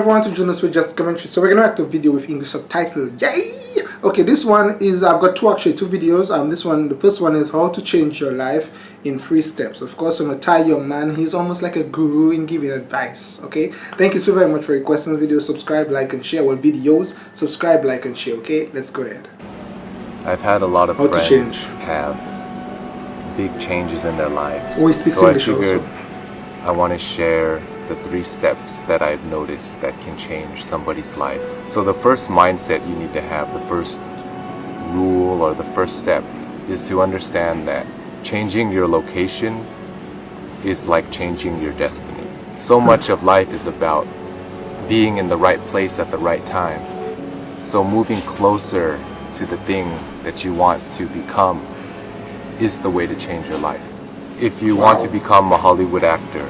everyone to join us with Just Commentary. So we're gonna act a video with English subtitle. Yay! Okay, this one is I've got two actually two videos. Um, this one the first one is how to change your life in three steps. Of course, I'm a Thai young man. He's almost like a guru in giving advice. Okay, thank you so very much for requesting the video. Subscribe, like, and share our videos. Subscribe, like, and share. Okay, let's go ahead. I've had a lot of How to change. have big changes in their lives. Oh, he speaks so English I also. I want to share the three steps that I've noticed that can change somebody's life. So the first mindset you need to have, the first rule or the first step is to understand that changing your location is like changing your destiny. So hmm. much of life is about being in the right place at the right time. So moving closer to the thing that you want to become is the way to change your life. If you want to become a Hollywood actor,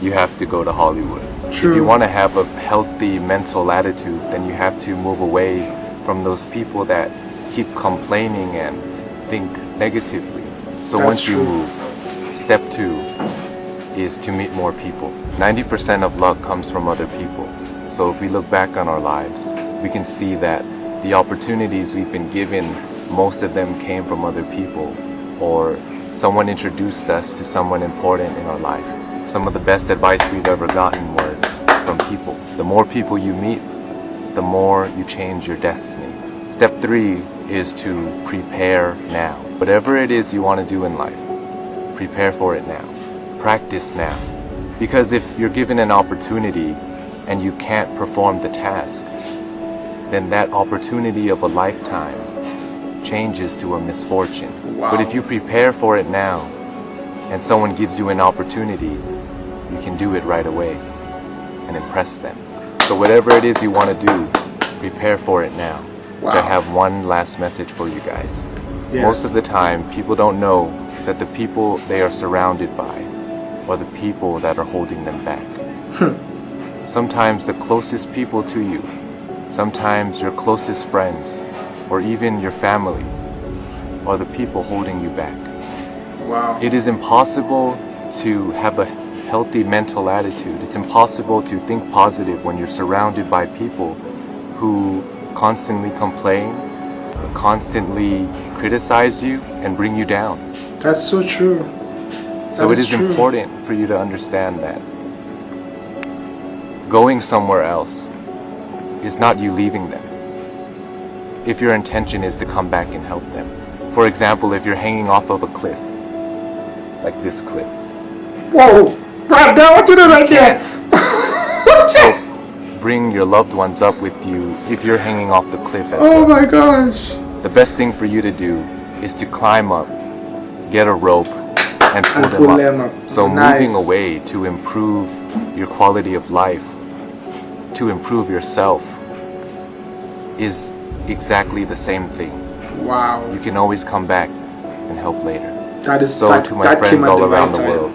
you have to go to Hollywood. True. If you want to have a healthy mental attitude, then you have to move away from those people that keep complaining and think negatively. So That's once you move, step two is to meet more people. 90% of luck comes from other people. So if we look back on our lives, we can see that the opportunities we've been given, most of them came from other people or someone introduced us to someone important in our life. Some of the best advice we've ever gotten was from people. The more people you meet, the more you change your destiny. Step three is to prepare now. Whatever it is you want to do in life, prepare for it now. Practice now. Because if you're given an opportunity and you can't perform the task, then that opportunity of a lifetime changes to a misfortune. But if you prepare for it now and someone gives you an opportunity, you can do it right away and impress them. So whatever it is you want to do, prepare for it now. Which I have one last message for you guys. Yes. Most of the time, people don't know that the people they are surrounded by are the people that are holding them back. sometimes the closest people to you, sometimes your closest friends, or even your family are the people holding you back. Wow. It is impossible to have a healthy mental attitude. It's impossible to think positive when you're surrounded by people who constantly complain, constantly criticize you, and bring you down. That's so true. So That it is is important for you to understand that going somewhere else is not you leaving them. If your intention is to come back and help them. For example, if you're hanging off of a cliff, like this cliff, Whoa, Brad, now what you doing right there? so bring your loved ones up with you if you're hanging off the cliff oh well. my gosh. The best thing for you to do is to climb up, get a rope, and pull, And them, pull up. them up. So Nice. moving away to improve your quality of life, to improve yourself, is exactly the same thing. Wow. You can always come back and help later. That is So that, to my friends all around right the world,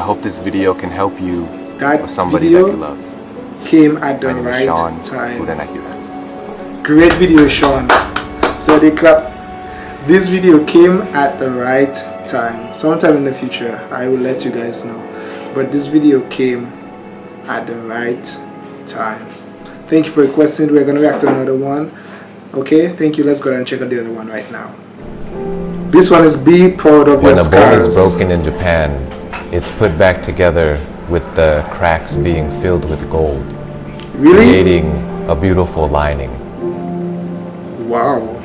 I hope this video can help you That or somebody video that you love. came at the My name is right Sean time. Udanakira. Great video, Sean. So they clap. This video came at the right time. Sometime in the future, I will let you guys know. But this video came at the right time. Thank you for requesting. We're gonna react to another one. Okay, thank you. Let's go and check out the other one right now. This one is be proud of When your a bone is broken in Japan, it's put back together with the cracks being filled with gold, Really? creating a beautiful lining. Wow.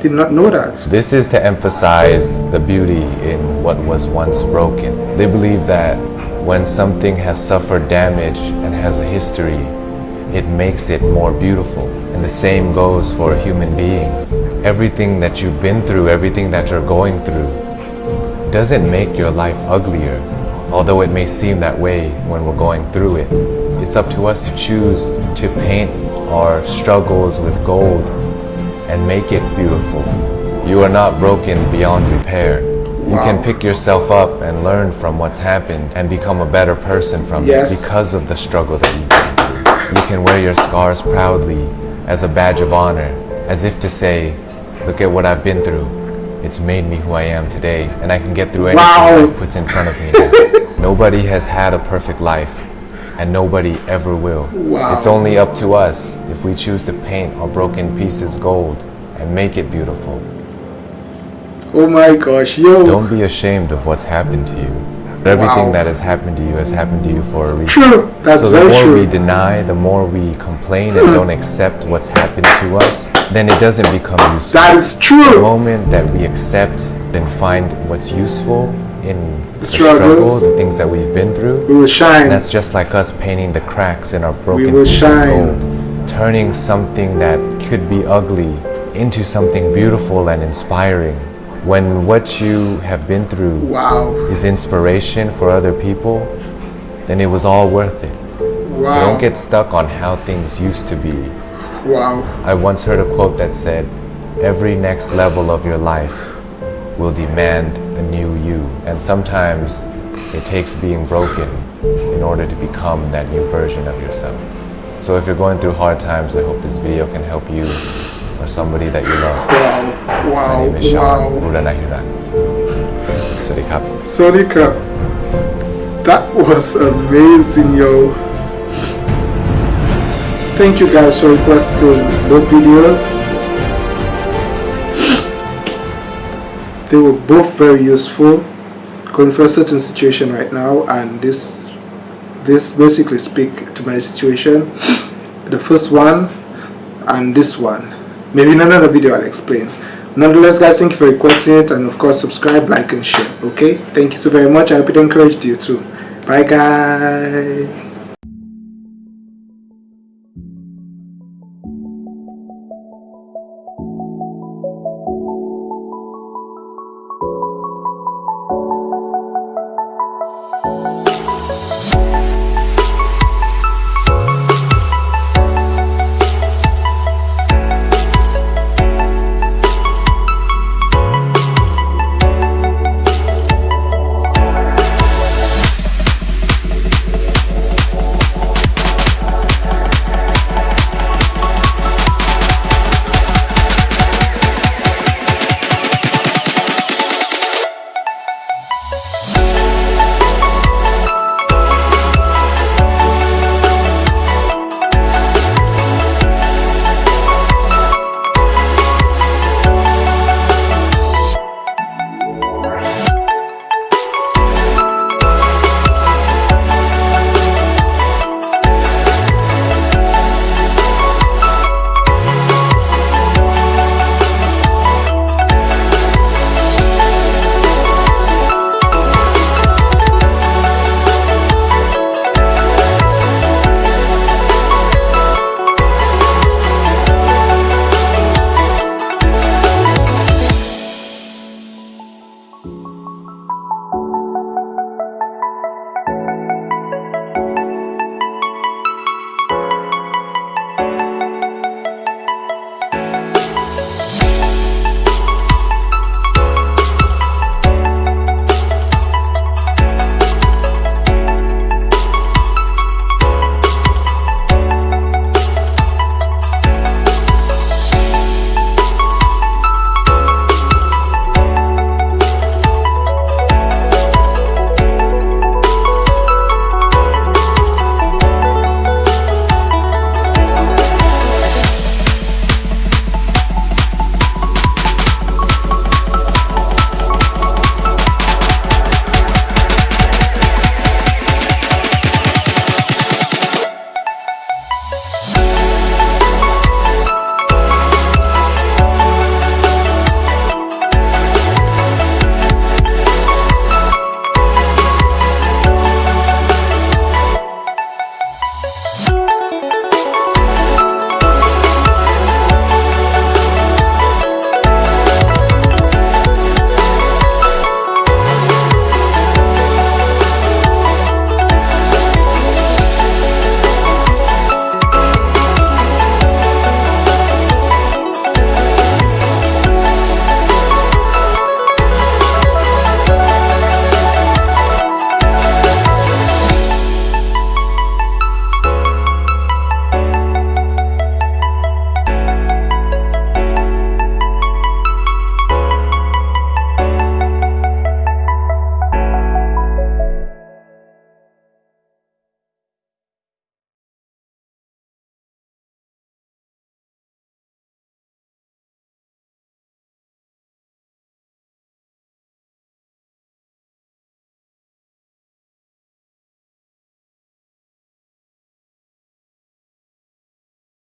Did not know that. This is to emphasize the beauty in what was once broken. They believe that when something has suffered damage and has a history, it makes it more beautiful. And the same goes for human beings. Everything that you've been through, everything that you're going through, doesn't make your life uglier, although it may seem that way when we're going through it. It's up to us to choose to paint our struggles with gold and make it beautiful. You are not broken beyond repair. You Wow. can pick yourself up and learn from what's happened and become a better person from Yes. it because of the struggle that you've been through. You can wear your scars proudly as a badge of honor, as if to say, look at what I've been through. It's made me who I am today, and I can get through anything Wow. life puts in front of me. Nobody has had a perfect life. and nobody ever will. Wow. It's only up to us if we choose to paint our broken pieces gold and make it beautiful. Oh my gosh, yo. Don't be ashamed of what's happened to you. Everything Wow. that has happened to you has happened to you for a reason. True. That's so the very more true. we deny, the more we complain and don't accept what's happened to us, then it doesn't become useful. that is true. the moment that we accept and find what's useful in the, struggles. struggle, the things that we've been through, We will shine. that's just like us painting the cracks in our broken we will shine. gold, turning something that could be ugly into something beautiful and inspiring. When what you have been through Wow. is inspiration for other people, then it was all worth it. So don't get stuck on how things used to be. Wow. I once heard a quote that said, Every next level of your life will demand a new you. And sometimes it takes being broken in order to become that new version of yourself. So if you're going through hard times, I hope this video can help you or somebody that you love. Wow. My name is Sean Wow. Buranahiran. Sawasdee krap. Sorry, crap. That was amazing, yo. Thank you guys for requesting both videos. They were both very useful. Going for a certain situation right now, and this this basically speak to my situation. The first one and this one. Maybe in another video I'll explain. Nonetheless, guys, thank you for requesting it, and of course, subscribe, like, and share. Okay, thank you so very much. I hope it encouraged you too. Bye, guys.